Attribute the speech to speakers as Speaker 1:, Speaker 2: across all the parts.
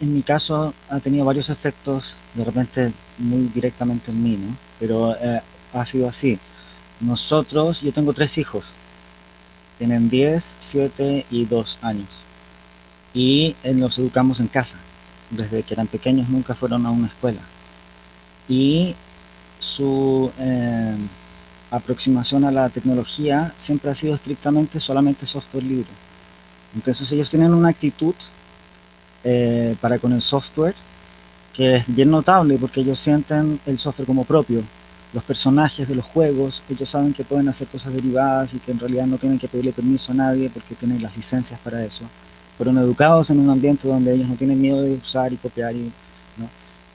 Speaker 1: en mi caso ha tenido varios efectos, de repente muy directamente en mí, ¿no? Pero eh, ha sido así. Nosotros, yo tengo tres hijos, tienen 10, 7 y 2 años. Y eh, los educamos en casa. Desde que eran pequeños nunca fueron a una escuela. Y su eh, aproximación a la tecnología siempre ha sido estrictamente solamente software libre. Entonces ellos tienen una actitud eh, para con el software que es bien notable porque ellos sienten el software como propio. Los personajes de los juegos, ellos saben que pueden hacer cosas derivadas y que en realidad no tienen que pedirle permiso a nadie porque tienen las licencias para eso. Fueron educados en un ambiente donde ellos no tienen miedo de usar y copiar. Y,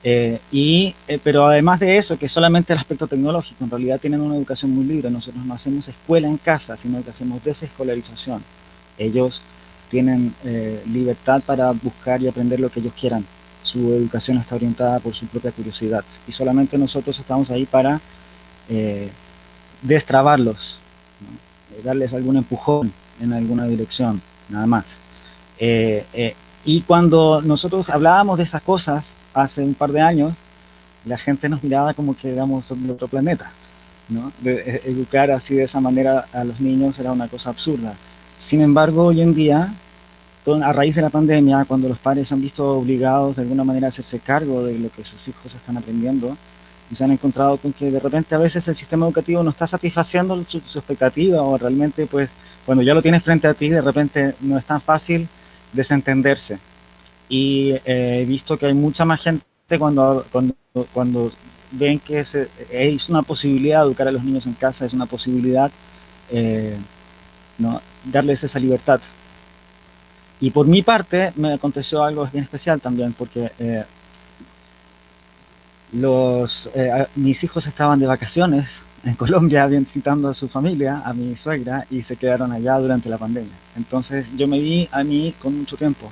Speaker 1: eh, eh, pero además de eso, que solamente el aspecto tecnológico, en realidad tienen una educación muy libre. Nosotros no hacemos escuela en casa, sino que hacemos desescolarización. Ellos tienen eh, libertad para buscar y aprender lo que ellos quieran. Su educación está orientada por su propia curiosidad y solamente nosotros estamos ahí para eh, destrabarlos, eh, darles algún empujón en alguna dirección, nada más. y cuando nosotros hablábamos de estas cosas hace un par de años, la gente nos miraba como que éramos de otro planeta. educar así de esa manera a los niños era una cosa absurda. Sin embargo, hoy en día, a raíz de la pandemia, cuando los padres han visto obligados de alguna manera a hacerse cargo de lo que sus hijos están aprendiendo, y se han encontrado con que de repente a veces el sistema educativo no está satisfaciendo su, expectativa o realmente pues cuando ya lo tienes frente a ti de repente no es tan fácil desentenderse. Y eh, he visto que hay mucha más gente cuando, cuando, cuando ven que es, es una posibilidad educar a los niños en casa, es una posibilidad eh, ¿no? darles esa libertad. Y por mi parte me aconteció algo bien especial también, porque eh, los, eh, mis hijos estaban de vacaciones en Colombia visitando a su familia, a mi suegra, y se quedaron allá durante la pandemia. Entonces yo me vi a mí con mucho tiempo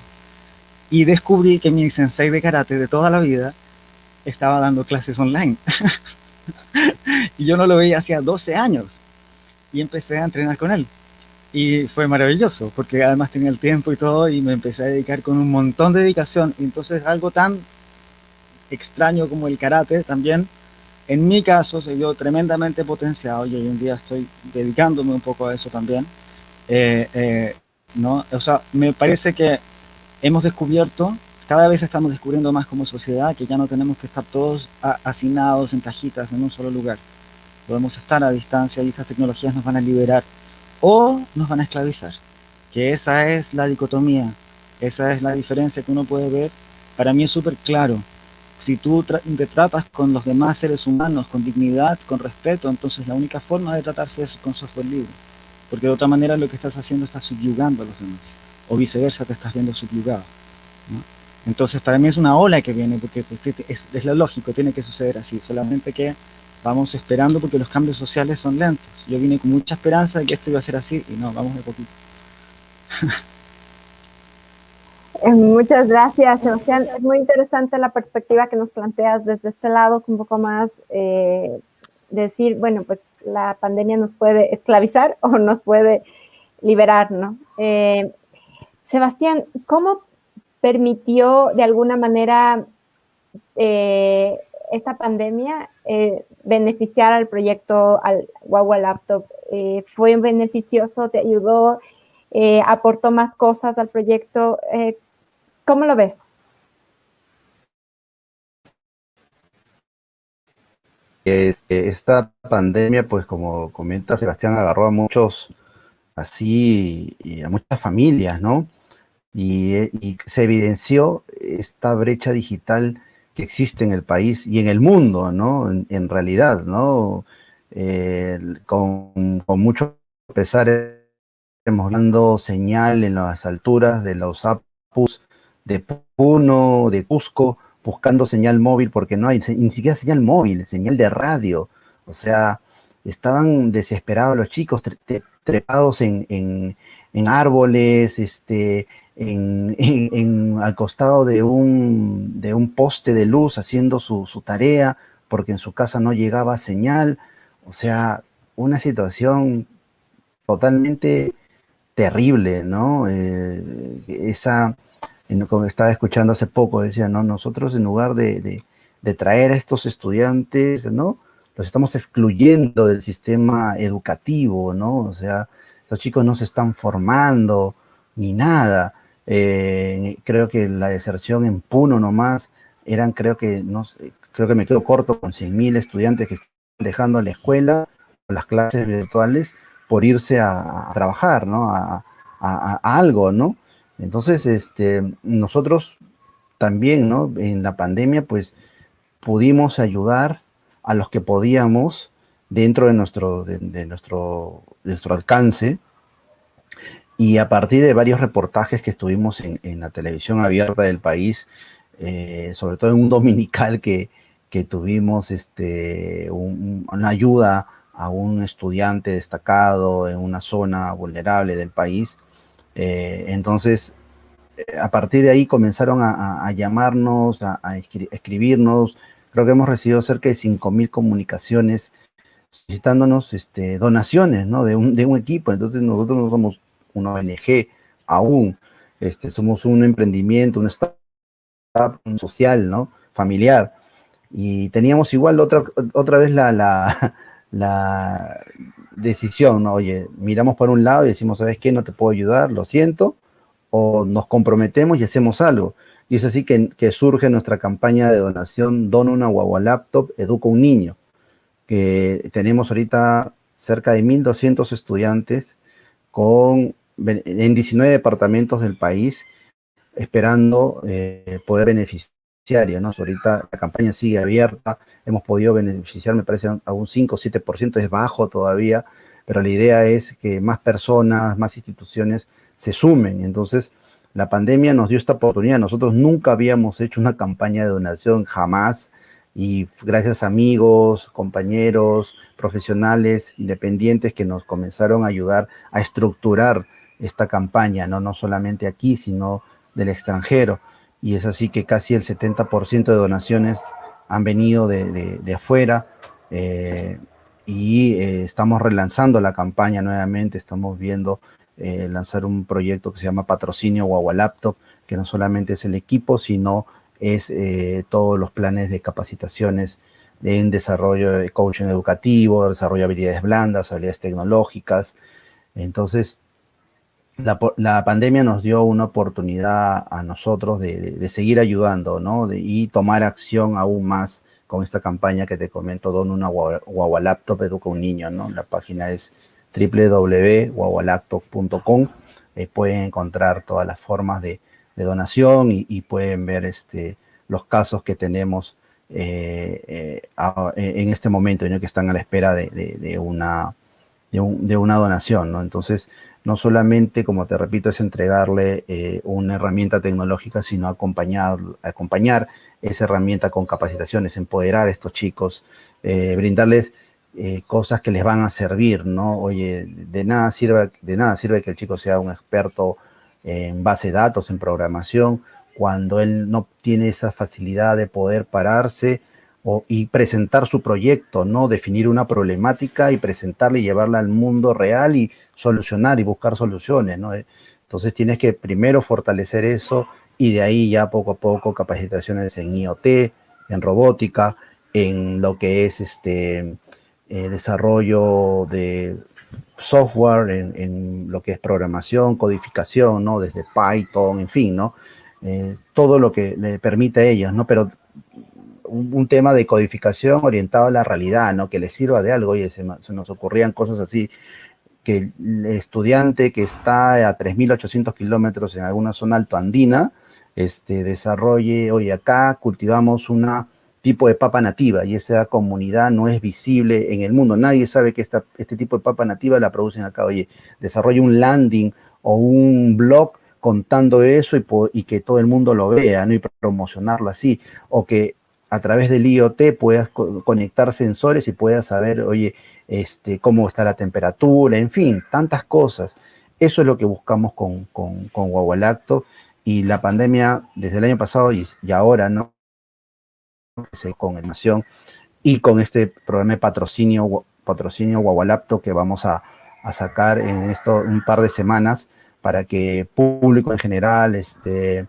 Speaker 1: y descubrí que mi sensei de karate de toda la vida estaba dando clases online. y yo no lo veía hacía 12 años y empecé a entrenar con él. Y fue maravilloso, porque además tenía el tiempo y todo, y me empecé a dedicar con un montón de dedicación. Y entonces algo tan extraño como el karate también, en mi caso se vio tremendamente potenciado y hoy en día estoy dedicándome un poco a eso también. Eh, eh, ¿no? O sea, me parece que hemos descubierto, cada vez estamos descubriendo más como sociedad, que ya no tenemos que estar todos hacinados en cajitas en un solo lugar. Podemos estar a distancia y estas tecnologías nos van a liberar o nos van a esclavizar. Que esa es la dicotomía, esa es la diferencia que uno puede ver. Para mí es súper claro. Si tú te tratas con los demás seres humanos con dignidad, con respeto, entonces la única forma de tratarse es con software libre. Porque de otra manera lo que estás haciendo estás subyugando a los demás. O viceversa, te estás viendo subyugado. Entonces para mí es una ola que viene, porque es, es lo lógico, tiene que suceder así. Solamente que vamos esperando porque los cambios sociales son lentos. Yo vine con mucha esperanza de que esto iba a ser así y no, vamos de poquito.
Speaker 2: Eh, muchas gracias, Sebastián. Es muy interesante la perspectiva que nos planteas desde este lado, un poco más eh, decir, bueno, pues la pandemia nos puede esclavizar o nos puede liberar, ¿no? Eh, Sebastián, ¿cómo permitió de alguna manera esta pandemia eh, beneficiar al proyecto, al Huawei Laptop? Eh, ¿Fue beneficioso? ¿Te ayudó? Eh, ¿Aportó más cosas al proyecto? ¿Cómo lo ves?
Speaker 3: Este, esta pandemia, pues como comenta Sebastián, agarró a muchos, así, y a muchas familias, ¿no? Y, y se evidenció esta brecha digital que existe en el país y en el mundo, ¿no? En, realidad, ¿no? Eh, con, mucho pesar hemos dando señal en las alturas de los APUs de Puno, de Cusco, buscando señal móvil porque no hay ni siquiera señal móvil, señal de radio. O sea, estaban desesperados los chicos, trepados en, en árboles, este, en, al costado de un, de un poste de luz haciendo su, tarea porque en su casa no llegaba señal. O sea, una situación totalmente terrible, ¿no? Eh, esa, como estaba escuchando hace poco, decía, no, nosotros en lugar de, de traer a estos estudiantes, ¿no? Los estamos excluyendo del sistema educativo, ¿no? O sea, los chicos no se están formando ni nada. Eh, creo que la deserción en Puno nomás eran, creo que, no creo que me quedo corto con 100.000 estudiantes que están dejando la escuela, las clases virtuales, por irse a, trabajar, ¿no? A, algo, ¿no? Entonces, este, nosotros también, ¿no? En la pandemia, pues, pudimos ayudar a los que podíamos dentro de nuestro, de, nuestro, nuestro alcance. Y a partir de varios reportajes que estuvimos en, la televisión abierta del país, eh, sobre todo en un dominical que, que tuvimos este, una ayuda a un estudiante destacado en una zona vulnerable del país. Eh, entonces, eh, a partir de ahí comenzaron a, llamarnos, a, escribirnos. Creo que hemos recibido cerca de 5.000 comunicaciones solicitándonos este, donaciones de, un, de un equipo. Entonces nosotros no somos una ONG aún, este, somos un emprendimiento, un startup social, ¿no? familiar. Y teníamos igual otra, otra vez la, decisión, ¿no? Oye, miramos por un lado y decimos, ¿sabes qué? No te puedo ayudar, lo siento, o nos comprometemos y hacemos algo. Y es así que, que surge nuestra campaña de donación Dona una guagua laptop, educa un niño que tenemos ahorita cerca de 1.200 estudiantes con, en 19 departamentos del país esperando eh, poder beneficiar. ¿no? Ahorita la campaña sigue abierta, hemos podido beneficiar, me parece, a un 5 o 7%, es bajo todavía, pero la idea es que más personas, más instituciones se sumen. Entonces, la pandemia nos dio esta oportunidad. Nosotros nunca habíamos hecho una campaña de donación, jamás y gracias a amigos, compañeros, profesionales, independientes que nos comenzaron a ayudar a estructurar esta campaña, no, no solamente aquí, sino del extranjero. Y es así que casi el 70% de donaciones han venido de, afuera eh, y eh, estamos relanzando la campaña nuevamente, estamos viendo eh, lanzar un proyecto que se llama Patrocinio Guagua Laptop, que no solamente es el equipo, sino es eh, todos los planes de capacitaciones en desarrollo de coaching educativo, desarrollo de habilidades blandas, habilidades tecnológicas. Entonces, la, pandemia nos dio una oportunidad a nosotros de, seguir ayudando, ¿no? y tomar acción aún más con esta campaña que te comento, Don una guagua laptop, educa un niño, ¿no? La página es www.guagualaptop.com. pueden encontrar todas las formas de, de donación y, pueden ver este, los casos que tenemos eh, eh, eh, en este momento, que están a la espera de, una, de, una donación. ¿no? Entonces, no solamente, como te repito, es entregarle una herramienta tecnológica, sino acompañar, acompañar esa herramienta con capacitaciones, empoderar a estos chicos, brindarles cosas que les van a servir, ¿no? Oye, de nada sirve, de nada sirve que el chico sea un experto en base de datos, en programación, cuando él no tiene esa facilidad de poder pararse o, y presentar su proyecto, ¿no? Definir una problemática y presentarla y llevarla al mundo real y solucionar y buscar soluciones, ¿no? Entonces tienes que primero fortalecer eso y de ahí ya poco a poco capacitaciones en IoT, en robótica, en lo que es este eh, desarrollo de software, en, lo que es programación, codificación, ¿no? Desde Python, en fin, ¿no? Eh, todo lo que le permite a ellos, ¿no? Pero un, tema de codificación orientado a la realidad, ¿no? Que les sirva de algo, y se, nos ocurrían cosas así, que el estudiante que está a 3.800 kilómetros en alguna zona alto andina, este, desarrolle, oye, acá cultivamos una tipo de papa nativa y esa comunidad no es visible en el mundo. Nadie sabe que esta, este tipo de papa nativa la producen acá. Oye, desarrolla un landing o un blog contando eso y, que todo el mundo lo vea, ¿no? Y promocionarlo así. O que a través del IoT puedas conectar sensores y puedas saber, oye, este, cómo está la temperatura, en fin, tantas cosas. Eso es lo que buscamos con, con, con Guagualacto y la pandemia desde el año pasado y ahora, ¿no? Con Nación y con este programa de patrocinio, patrocinio Guagualapto que vamos a, sacar en esto un par de semanas para que público en general, este,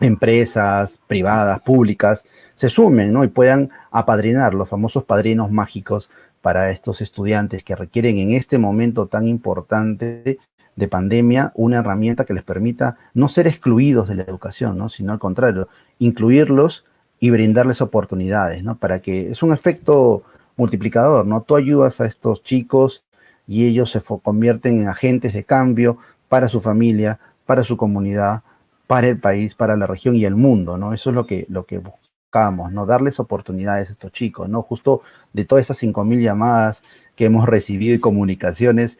Speaker 3: empresas privadas, públicas, se sumen ¿no? y puedan apadrinar los famosos padrinos mágicos para estos estudiantes que requieren en este momento tan importante de pandemia una herramienta que les permita no ser excluidos de la educación, ¿no? sino al contrario, incluirlos y brindarles oportunidades, ¿no? Para que es un efecto multiplicador, ¿no? Tú ayudas a estos chicos y ellos se convierten en agentes de cambio para su familia, para su comunidad, para el país, para la región y el mundo, ¿no? Eso es lo que, lo que buscamos, ¿no? Darles oportunidades a estos chicos, ¿no? Justo de todas esas 5.000 llamadas que hemos recibido y comunicaciones,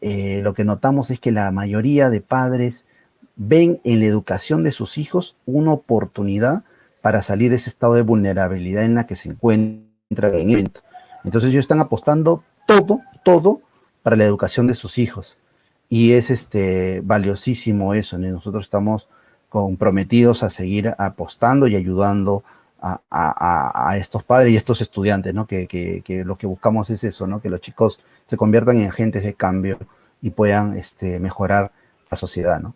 Speaker 3: eh, lo que notamos es que la mayoría de padres ven en la educación de sus hijos una oportunidad para salir de ese estado de vulnerabilidad en la que se encuentra en el evento. Entonces ellos están apostando todo, todo para la educación de sus hijos. Y es este, valiosísimo eso, nosotros estamos comprometidos a seguir apostando y ayudando a, estos padres y estos estudiantes, ¿no? Que, que, lo que buscamos es eso, ¿no? Que los chicos se conviertan en agentes de cambio y puedan este, mejorar la sociedad, ¿no?